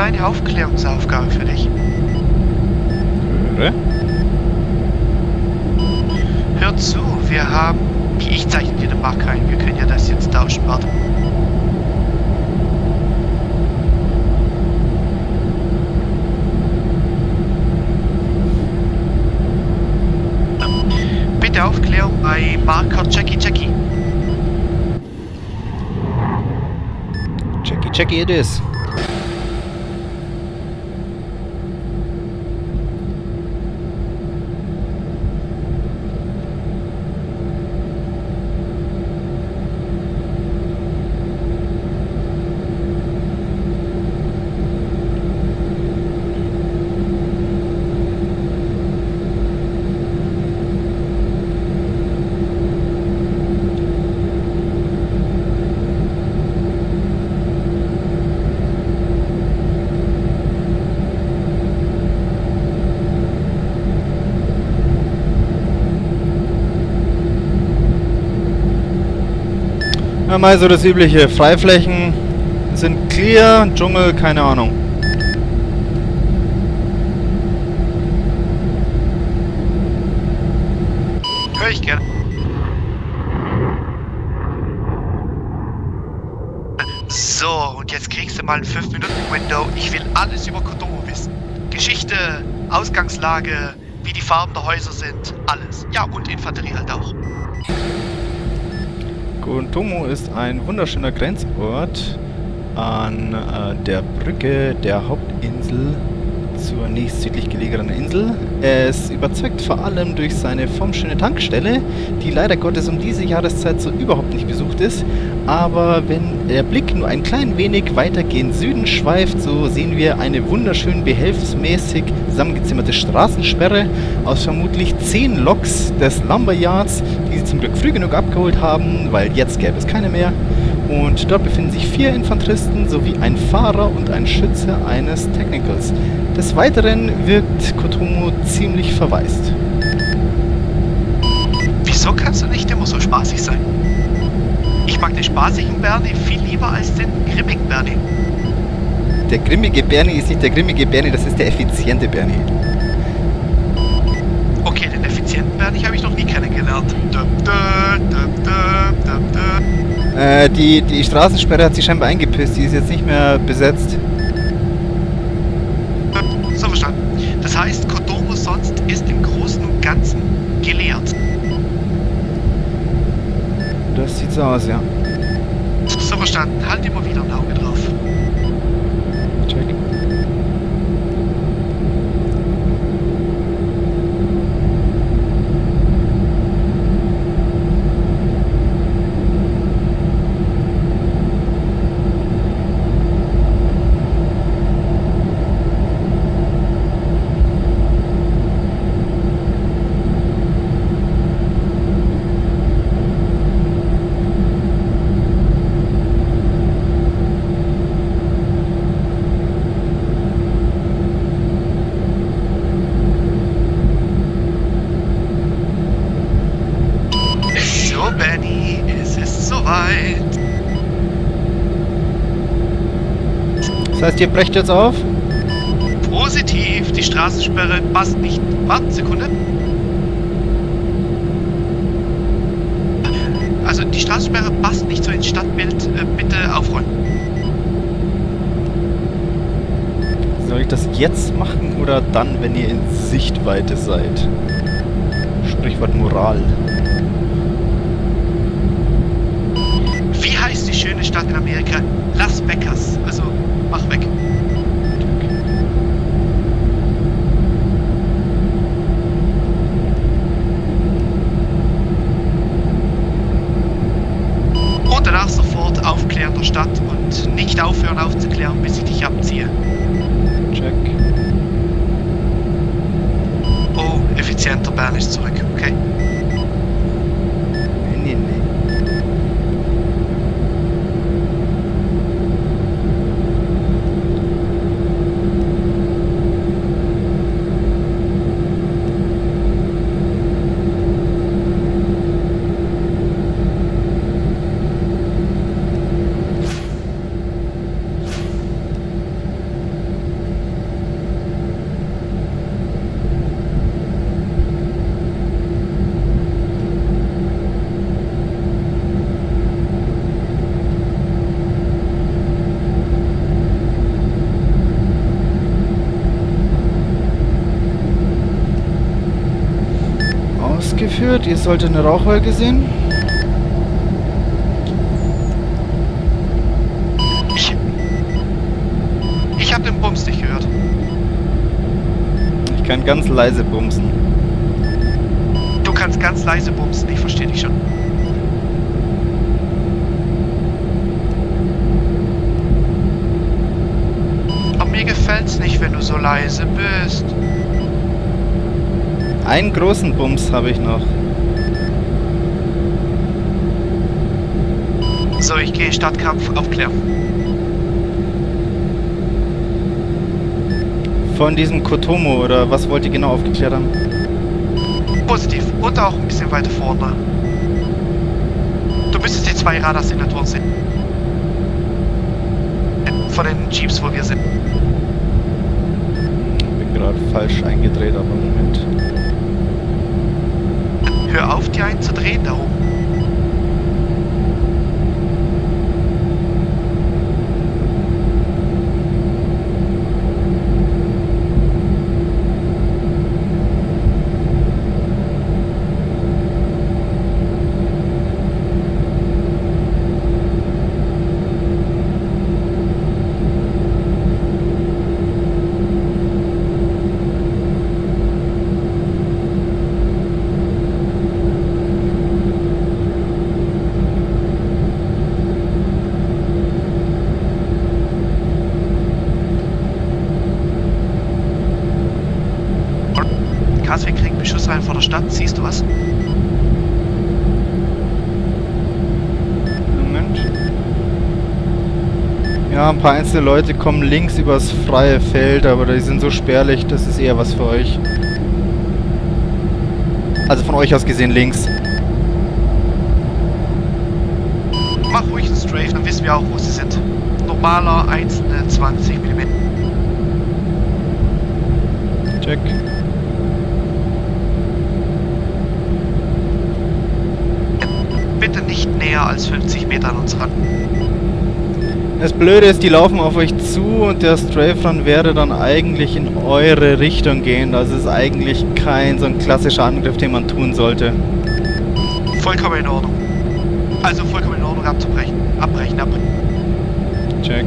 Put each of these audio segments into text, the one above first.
kleine Aufklärungsaufgabe für dich. Höre. Hör zu, wir haben... Ich zeichne dir den Mark ein. Wir können ja das jetzt tauschen. Warte. Bitte Aufklärung bei Marker Jackie Jackie. Jackie, Jackie it is. Ja, mal so das übliche. Freiflächen sind clear, Dschungel, keine Ahnung. Hör ich gerne. So, und jetzt kriegst du mal ein 5-Minuten-Window. Ich will alles über Kotomo wissen. Geschichte, Ausgangslage, wie die Farben der Häuser sind, alles. Ja, und Infanterie halt auch. Gontomo ist ein wunderschöner Grenzort an äh, der Brücke der Hauptinsel nächst südlich gelegenen Insel. Es überzeugt vor allem durch seine formschöne Tankstelle, die leider Gottes um diese Jahreszeit so überhaupt nicht besucht ist. Aber wenn der Blick nur ein klein wenig weiter gen Süden schweift, so sehen wir eine wunderschön behelfsmäßig zusammengezimmerte Straßensperre aus vermutlich 10 Loks des Lumberyards, die sie zum Glück früh genug abgeholt haben, weil jetzt gäbe es keine mehr. Und dort befinden sich vier Infanteristen sowie ein Fahrer und ein Schütze eines Technicals. Des Weiteren wirkt Kotomo ziemlich verwaist. Wieso kannst du nicht immer so spaßig sein? Ich mag den spaßigen Bernie viel lieber als den grimmigen Bernie. Der grimmige Bernie ist nicht der grimmige Bernie, das ist der effiziente Bernie. Okay, den effizienten Bernie habe ich noch nie kennengelernt. Dum, dum, dum. Äh, die, die Straßensperre hat sich scheinbar eingepisst, die ist jetzt nicht mehr besetzt. So verstanden. Das heißt, Kodomo sonst ist im Großen und Ganzen geleert. Das sieht so aus, ja. So verstanden. Halt immer wieder ein Auge drauf. Check. So, Benny, es ist soweit. Das heißt, ihr brecht jetzt auf? Positiv, die Straßensperre passt nicht. Warten, Sekunde. Also, die Straßensperre passt nicht so ins Stadtbild. Äh, bitte aufräumen. Soll ich das jetzt machen oder dann, wenn ihr in Sichtweite seid? Sprichwort Moral. Wie heißt die schöne Stadt in Amerika? Las Vegas. Also, mach weg. Und danach sofort aufklären der Stadt und nicht aufhören aufzuklären, bis ich dich abziehe. Check. Oh, effizienter Bern ist zurück, okay? Ausgeführt. Ihr solltet eine Rauchwolke sehen. Ich. Ich hab den Bums nicht gehört. Ich kann ganz leise bumsen. Du kannst ganz leise bumsen, ich verstehe dich schon. Aber mir gefällt's nicht, wenn du so leise bist. Einen großen Bums habe ich noch. So, ich gehe Stadtkampf aufklären. Von diesem Kotomo oder was wollt ihr genau aufgeklärt haben? Positiv. Und auch ein bisschen weiter vorne. Du müsstest die zwei Radarsignaturen sehen. Von den Jeeps, wo wir sind. Bin gerade falsch eingedreht, aber Moment. Hör auf, die einzudrehen da oben. Kas, wir kriegen Beschuss rein vor der Stadt. Siehst du was? Moment. Ja, ein paar einzelne Leute kommen links übers freie Feld, aber die sind so spärlich, das ist eher was für euch. Also von euch aus gesehen links. Mach ruhig einen Strafe, dann wissen wir auch, wo sie sind. Normaler einzelne 20 mm. Check. Bitte nicht näher als 50 Meter an uns ran. Das Blöde ist, die laufen auf euch zu und der Strafe Run wäre dann eigentlich in eure Richtung gehen. Das ist eigentlich kein so ein klassischer Angriff, den man tun sollte. Vollkommen in Ordnung. Also vollkommen in Ordnung abzubrechen. Abbrechen, abbrechen. Check.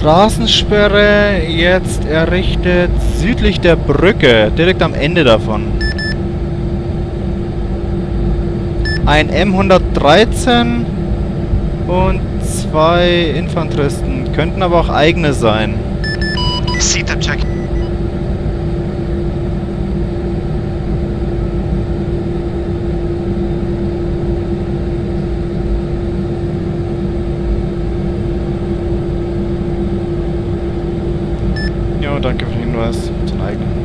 Straßensperre jetzt errichtet südlich der Brücke, direkt am Ende davon. Ein M113 und zwei Infanteristen. Könnten aber auch eigene sein. Sieht der Check. Ja, danke für den Hinweis. Sind eigene.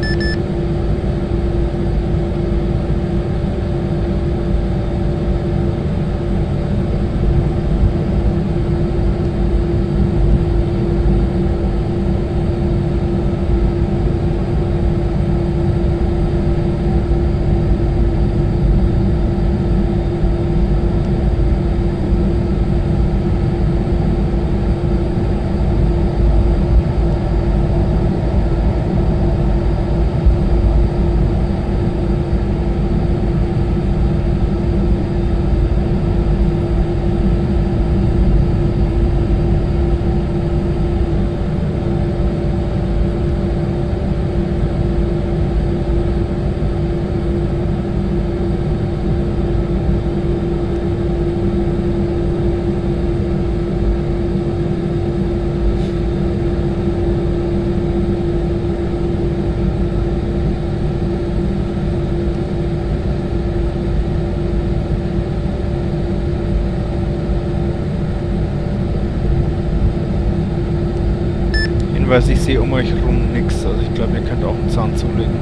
Hinweis, ich sehe um euch rum nichts. Also ich glaube, ihr könnt auch einen Zahn zulegen.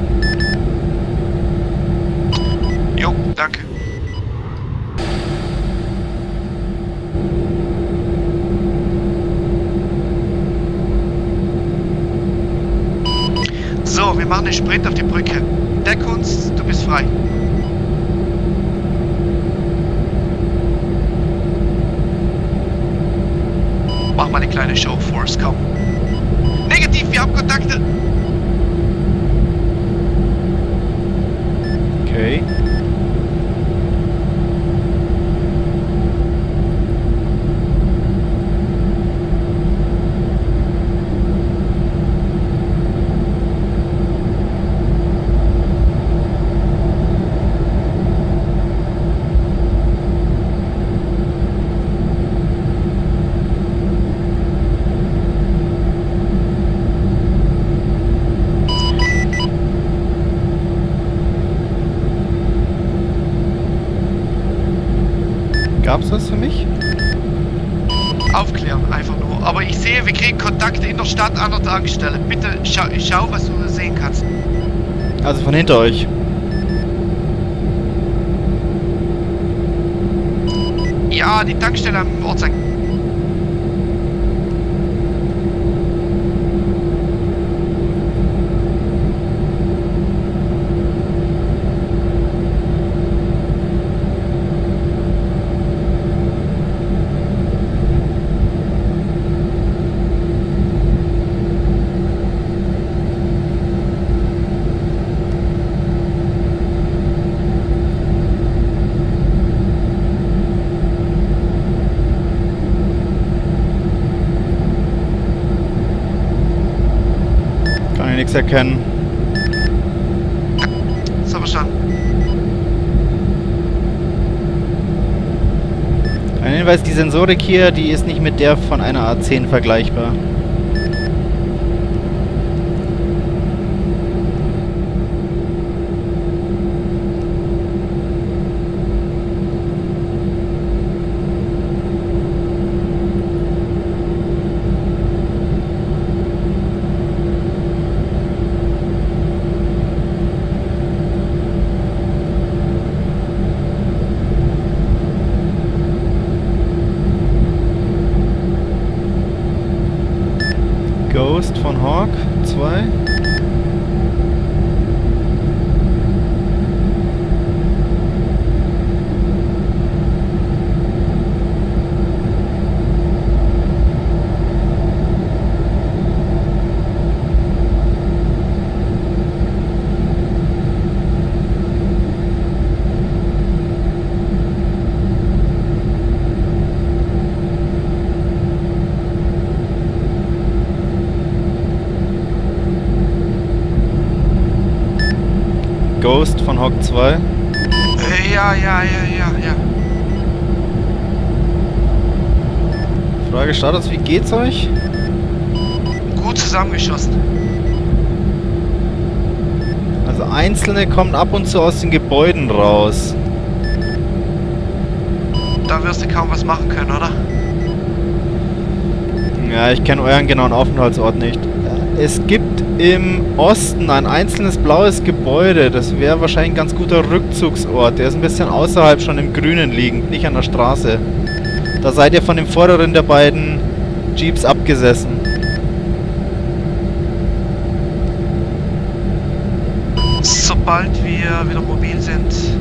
Jo, danke. So, wir machen einen Sprint auf die Brücke. Deck uns, du bist frei. Mach mal eine kleine Show, Force, komm. Wir haben Kontakte. Okay. Stadt an der Tankstelle. Bitte schau, schau was du sehen kannst. Also von hinter euch. Ja, die Tankstelle am Ortseingang. Kann ich nichts erkennen. So verstanden. Ein Hinweis, die Sensorik hier, die ist nicht mit der von einer A10 vergleichbar. Ghost von Hawk 2. Ghost von Hawk 2. Äh, Ja, ja, ja, ja, ja. Frage Status, wie geht's euch? Gut zusammengeschossen. Also einzelne kommen ab und zu aus den Gebäuden raus. Da wirst du kaum was machen können, oder? Ja, ich kenne euren genauen Aufenthaltsort nicht. Es gibt im Osten ein einzelnes blaues Gebäude. Das wäre wahrscheinlich ein ganz guter Rückzugsort. Der ist ein bisschen außerhalb schon im Grünen liegend, nicht an der Straße. Da seid ihr von dem vorderen der beiden Jeeps abgesessen. Sobald wir wieder mobil sind.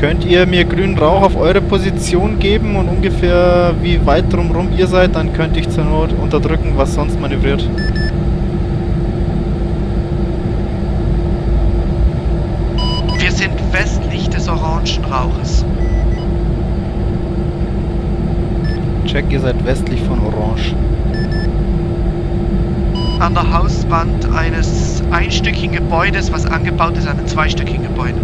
Könnt ihr mir grünen Rauch auf eure Position geben und ungefähr wie weit drumrum ihr seid, dann könnte ich zur Not unterdrücken, was sonst manövriert. Wir sind westlich des orangen Rauches. Check, ihr seid westlich von Orange. An der Hauswand eines einstöckigen Gebäudes, was angebaut ist an einem zweistöckigen Gebäude.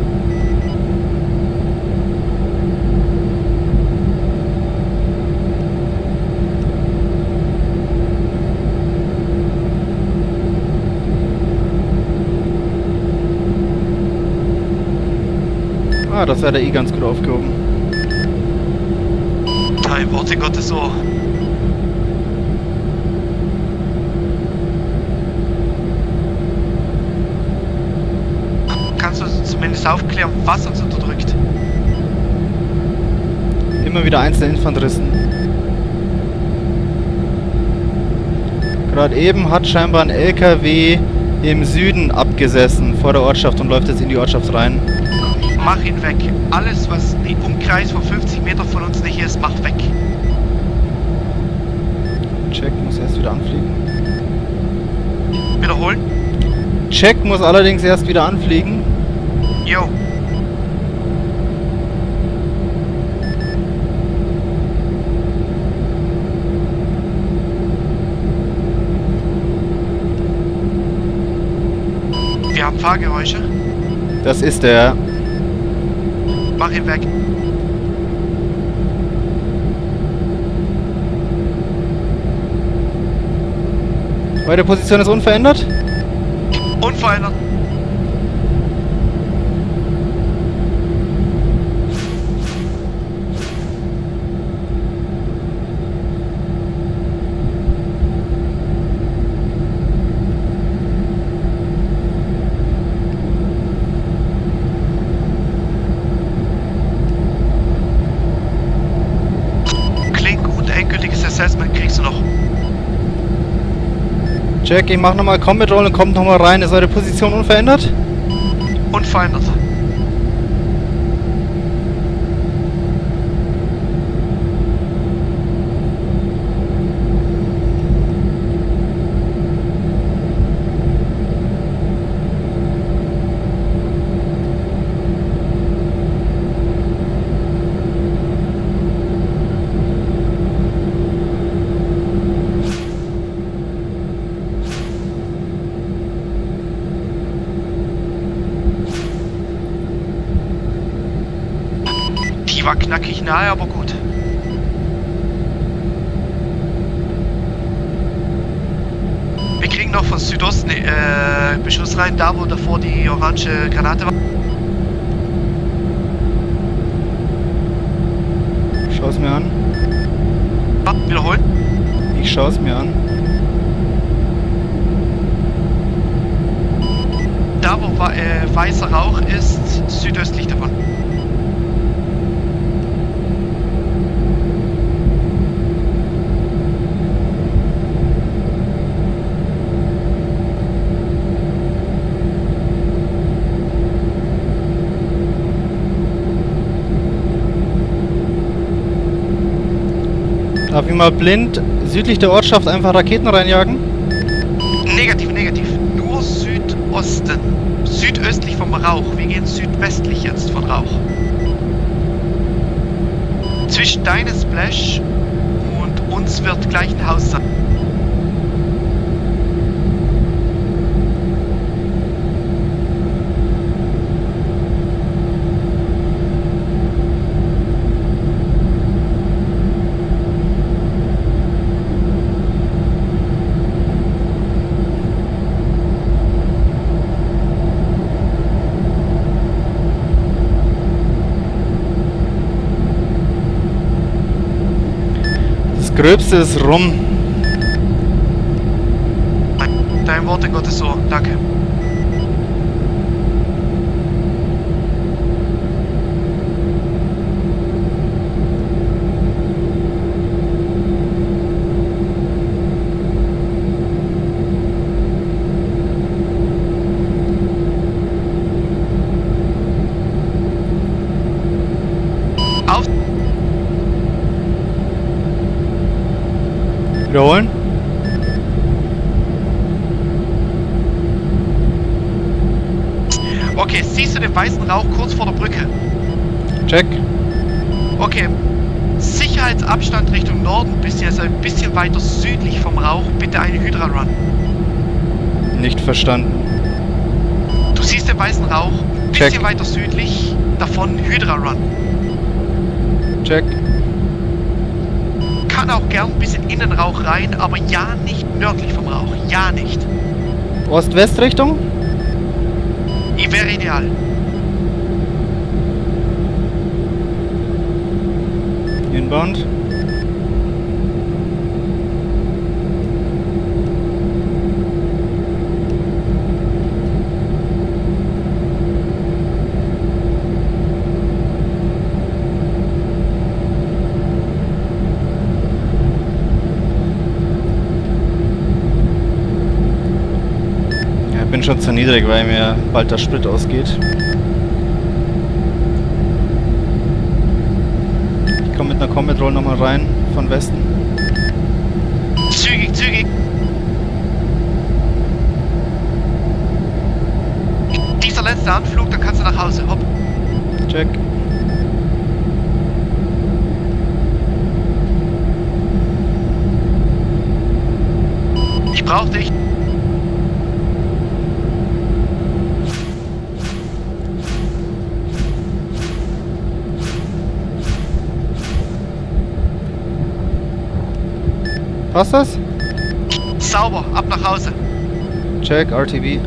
Ah, das seid ihr eh ganz gut aufgehoben. Dein Worte Gottes Ohr. Kannst du zumindest aufklären, was uns unterdrückt? Immer wieder einzelne Infanteristen. Gerade eben hat scheinbar ein LKW im Süden abgesessen vor der Ortschaft und läuft jetzt in die Ortschaft rein. Mach ihn weg. Alles, was im Umkreis von 50 Meter von uns nicht ist, mach weg. Check muss erst wieder anfliegen. Wiederholen? Check muss allerdings erst wieder anfliegen. Jo. Wir haben Fahrgeräusche. Das ist der. Mach ihn weg. Eure Position ist unverändert? Unverändert. Klingt gut, endgültiges Assessment kriegst du noch. Check, ich mach nochmal Combat Roll und kommt nochmal rein. Ist eure Position unverändert? Unverändert. Die war knackig nahe, aber gut. Wir kriegen noch von Südosten äh, Beschuss rein, da wo davor die orange Granate war. Schau's mir an. Ah, wiederholen. Ich schau's mir an. Da wo äh, weißer Rauch ist, südöstlich davon. Darf ich mal blind südlich der Ortschaft einfach Raketen reinjagen? Negativ, negativ. Nur Südosten. Südöstlich vom Rauch. Wir gehen südwestlich jetzt von Rauch. Zwischen deinem Splash und uns wird gleich ein Haus sein. Das Gröbste ist rum. Dein Worte Gottes Ohr. Danke. Auf. Wiederholen. Okay, siehst du den weißen Rauch kurz vor der Brücke? Check. Okay. Sicherheitsabstand Richtung Norden, bisschen, also ein bisschen weiter südlich vom Rauch, bitte eine Hydra Run. Nicht verstanden. Du siehst den weißen Rauch, ein Check. bisschen weiter südlich, davon Hydra Run. Check. Kann auch gern ein bisschen in den Rauch rein, aber ja nicht nördlich vom Rauch. Ja nicht. Ost-West-Richtung? I- Wäre ideal. Inbound. bin schon zu niedrig, weil mir bald der Sprit ausgeht. Ich komme mit einer Combat Roll nochmal rein von Westen. Zügig, zügig. Dieser letzte Anflug, dann kannst du nach Hause. Hopp. Check. Ich brauch dich. Passt das? Sauber, ab nach Hause. Check, RTB.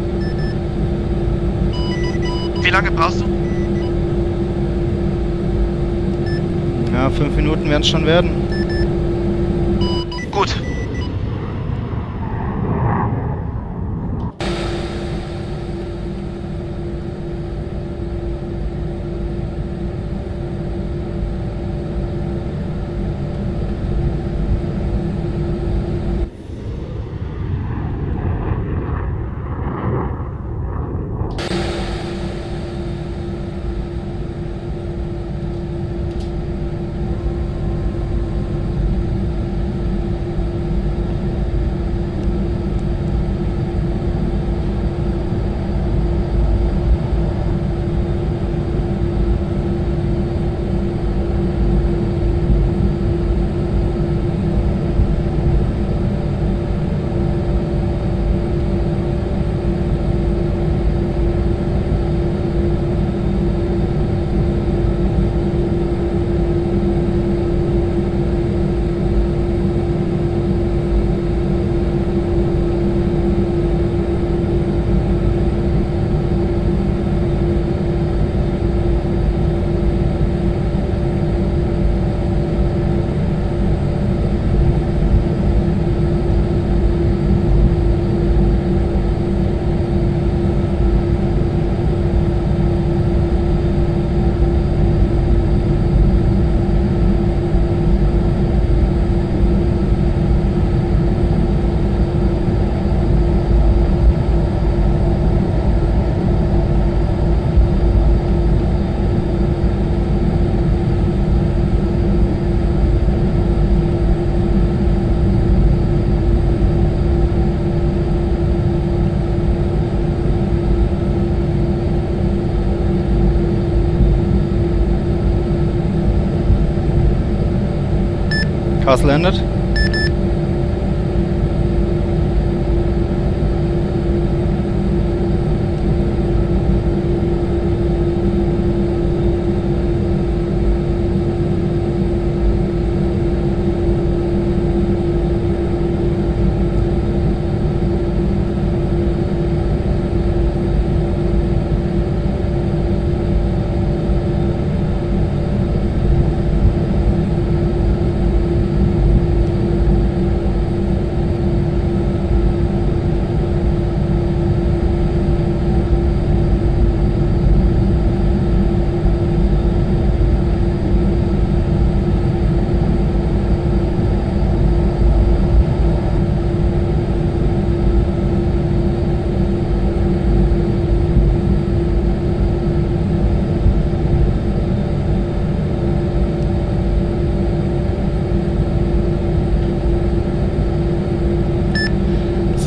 Wie lange brauchst du? Ja, fünf Minuten werden es schon werden. Cars landet.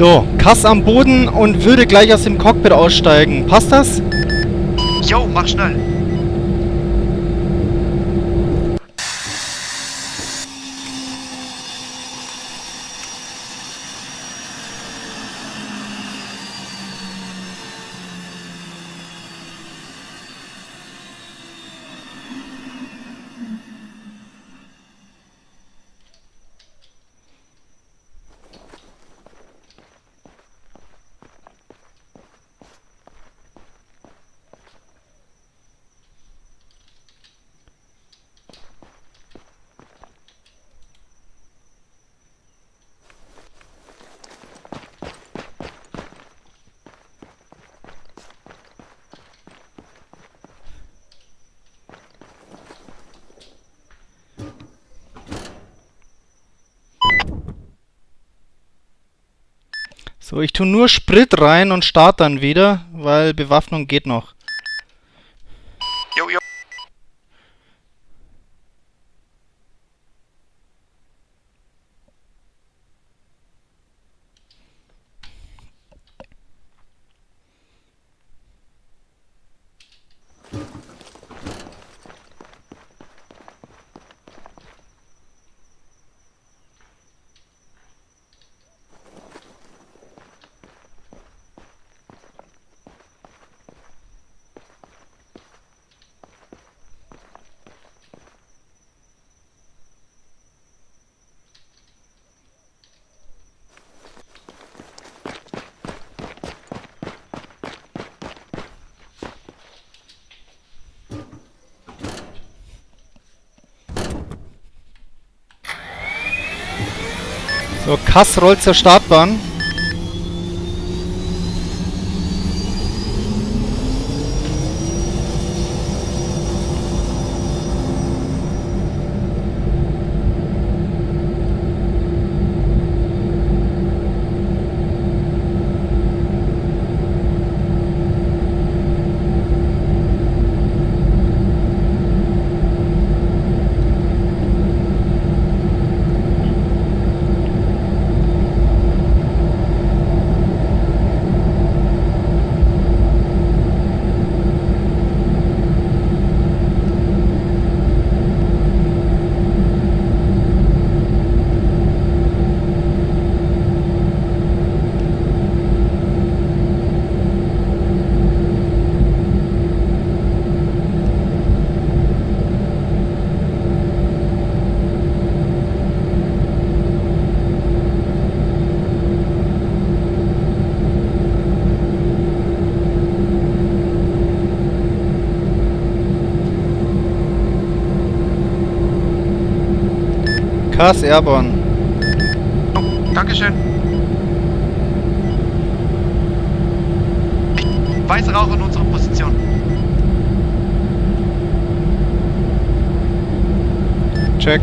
So, Kass am Boden und würde gleich aus dem Cockpit aussteigen. Passt das? Jo, mach schnell. Ich tue nur Sprit rein und starte dann wieder, weil Bewaffnung geht noch. So, Kass rollt zur Startbahn. Kass Airborne. Oh, Dankeschön. Weise Rauch in unsere Position. Check.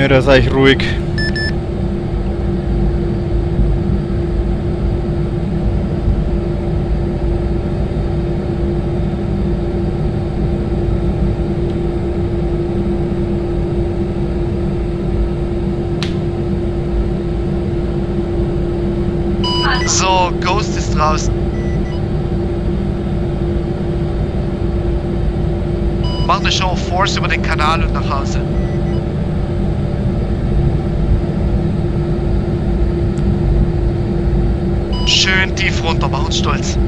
Nö, da sei ich ruhig. So, Ghost ist draußen. Mach eine Show Force über den Kanal und nach Hause. Schön tief runter, mach uns stolz.